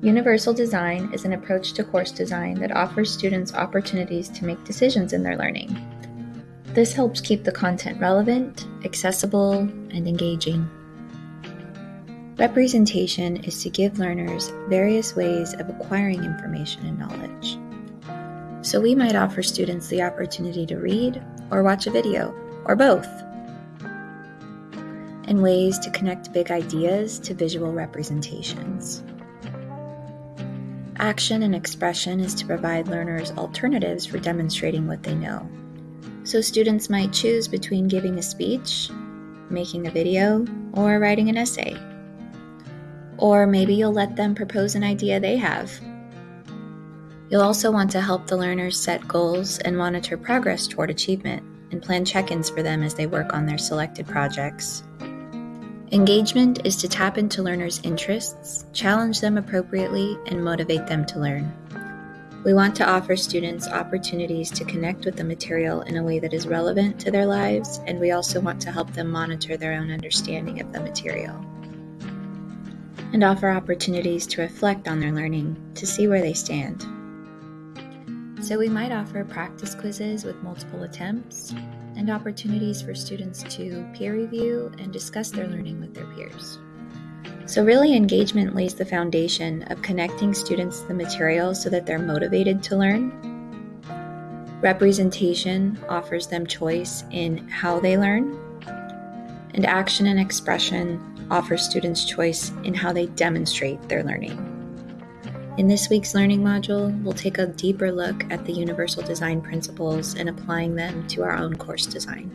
Universal design is an approach to course design that offers students opportunities to make decisions in their learning. This helps keep the content relevant, accessible, and engaging. Representation is to give learners various ways of acquiring information and knowledge. So we might offer students the opportunity to read or watch a video, or both, and ways to connect big ideas to visual representations. Action and expression is to provide learners alternatives for demonstrating what they know. So students might choose between giving a speech, making a video, or writing an essay. Or maybe you'll let them propose an idea they have. You'll also want to help the learners set goals and monitor progress toward achievement and plan check ins for them as they work on their selected projects. Engagement is to tap into learners' interests, challenge them appropriately, and motivate them to learn. We want to offer students opportunities to connect with the material in a way that is relevant to their lives, and we also want to help them monitor their own understanding of the material and offer opportunities to reflect on their learning to see where they stand. So, we might offer practice quizzes with multiple attempts and opportunities for students to peer review and discuss their learning with their peers. So, really, engagement lays the foundation of connecting students to the material so that they're motivated to learn. Representation offers them choice in how they learn. And action and expression offers students choice in how they demonstrate their learning. In this week's learning module, we'll take a deeper look at the universal design principles and applying them to our own course design.